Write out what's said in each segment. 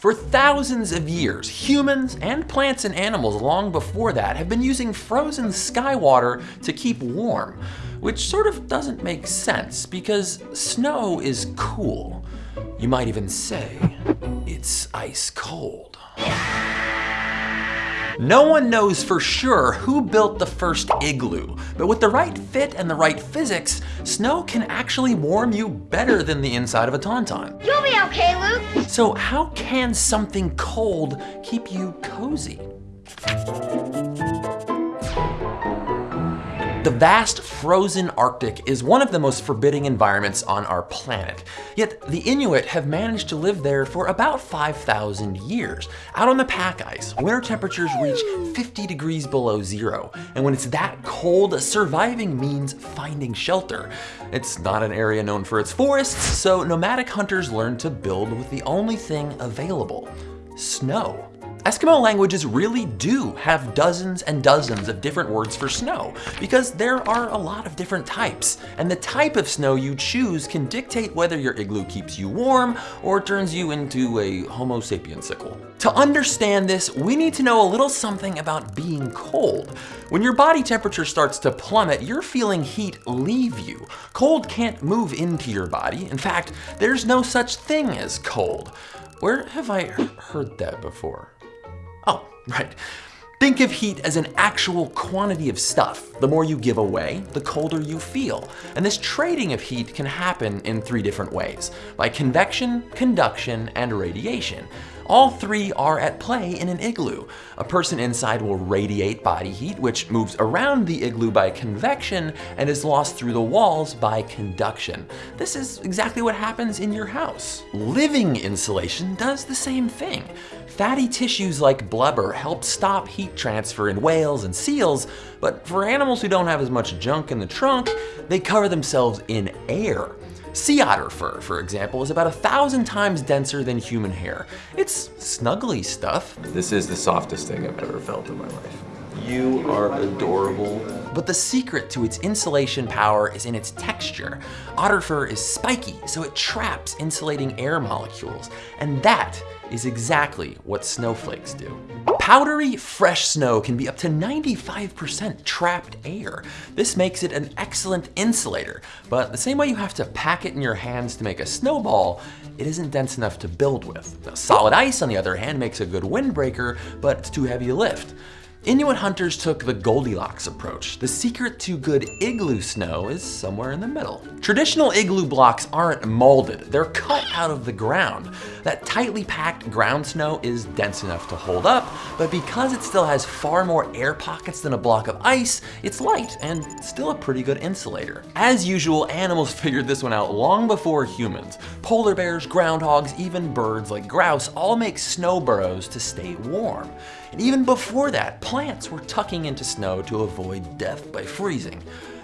For thousands of years, humans and plants and animals long before that have been using frozen sky water to keep warm, which sort of doesn't make sense because snow is cool. You might even say it's ice cold. No one knows for sure who built the first igloo, but with the right fit and the right physics, snow can actually warm you better than the inside of a Tauntaun. You'll be okay, Luke. So how can something cold keep you cozy? The vast frozen Arctic is one of the most forbidding environments on our planet. Yet the Inuit have managed to live there for about 5,000 years. Out on the pack ice, winter temperatures reach 50 degrees below zero. And when it's that cold, surviving means finding shelter. It's not an area known for its forests, so nomadic hunters learn to build with the only thing available, snow. Eskimo languages really do have dozens and dozens of different words for snow because there are a lot of different types. And the type of snow you choose can dictate whether your igloo keeps you warm or turns you into a homo sapiensicle. To understand this, we need to know a little something about being cold. When your body temperature starts to plummet, you're feeling heat leave you. Cold can't move into your body. In fact, there's no such thing as cold. Where have I heard that before? Oh, right. Think of heat as an actual quantity of stuff. The more you give away, the colder you feel. And this trading of heat can happen in three different ways, by convection, conduction, and radiation. All three are at play in an igloo. A person inside will radiate body heat, which moves around the igloo by convection and is lost through the walls by conduction. This is exactly what happens in your house. Living insulation does the same thing. Fatty tissues like blubber help stop heat transfer in whales and seals, but for animals who don't have as much junk in the trunk, they cover themselves in air. Sea otter fur, for example, is about a thousand times denser than human hair. It's snuggly stuff. This is the softest thing I've ever felt in my life. You are adorable. But the secret to its insulation power is in its texture. Otter fur is spiky, so it traps insulating air molecules. And that is exactly what snowflakes do. Powdery, fresh snow can be up to 95% trapped air. This makes it an excellent insulator, but the same way you have to pack it in your hands to make a snowball, it isn't dense enough to build with. Now, solid ice, on the other hand, makes a good windbreaker, but it's too heavy to lift. Inuit hunters took the Goldilocks approach. The secret to good igloo snow is somewhere in the middle. Traditional igloo blocks aren't molded, they're cut out of the ground. That tightly packed ground snow is dense enough to hold up, but because it still has far more air pockets than a block of ice, it's light and still a pretty good insulator. As usual, animals figured this one out long before humans. Polar bears, groundhogs, even birds like grouse all make snow burrows to stay warm. And even before that, plants were tucking into snow to avoid death by freezing.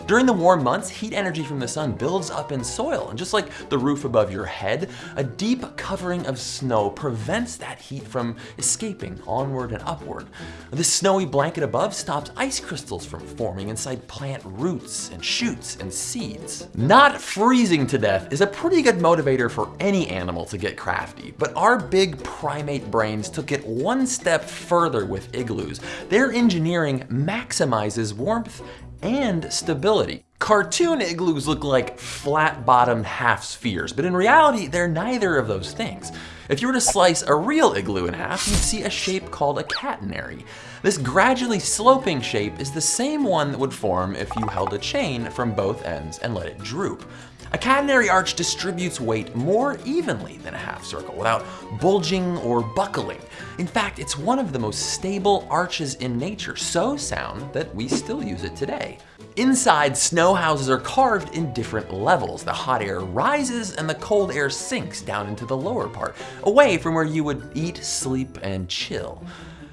During the warm months, heat energy from the sun builds up in soil, and just like the roof above your head, a deep covering of snow prevents that heat from escaping onward and upward. This snowy blanket above stops ice crystals from forming inside plant roots and shoots and seeds. Not freezing to death is a pretty good motivator for any animal to get crafty, but our big primate brains took it one step further with igloos. Their engineering maximizes warmth and stability. Cartoon igloos look like flat-bottomed half spheres, but in reality, they're neither of those things. If you were to slice a real igloo in half, you'd see a shape called a catenary. This gradually sloping shape is the same one that would form if you held a chain from both ends and let it droop. A catenary arch distributes weight more evenly than a half circle without bulging or buckling. In fact, it's one of the most stable arches in nature, so sound that we still use it today. Inside, snow houses are carved in different levels. The hot air rises and the cold air sinks down into the lower part, away from where you would eat, sleep, and chill.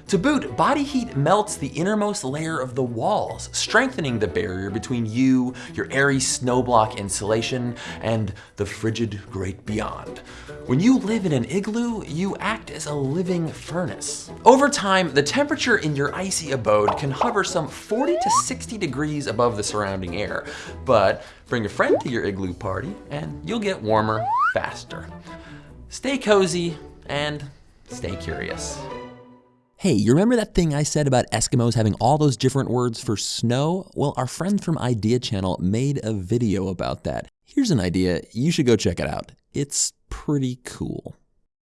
To boot, body heat melts the innermost layer of the walls, strengthening the barrier between you, your airy snowblock insulation, and the frigid great beyond. When you live in an igloo, you act as a living furnace. Over time, the temperature in your icy abode can hover some 40 to 60 degrees above the surrounding air. But bring a friend to your igloo party and you'll get warmer faster. Stay cozy and stay curious. Hey, you remember that thing I said about Eskimos having all those different words for snow? Well, our friend from Idea Channel made a video about that. Here's an idea. You should go check it out. It's pretty cool.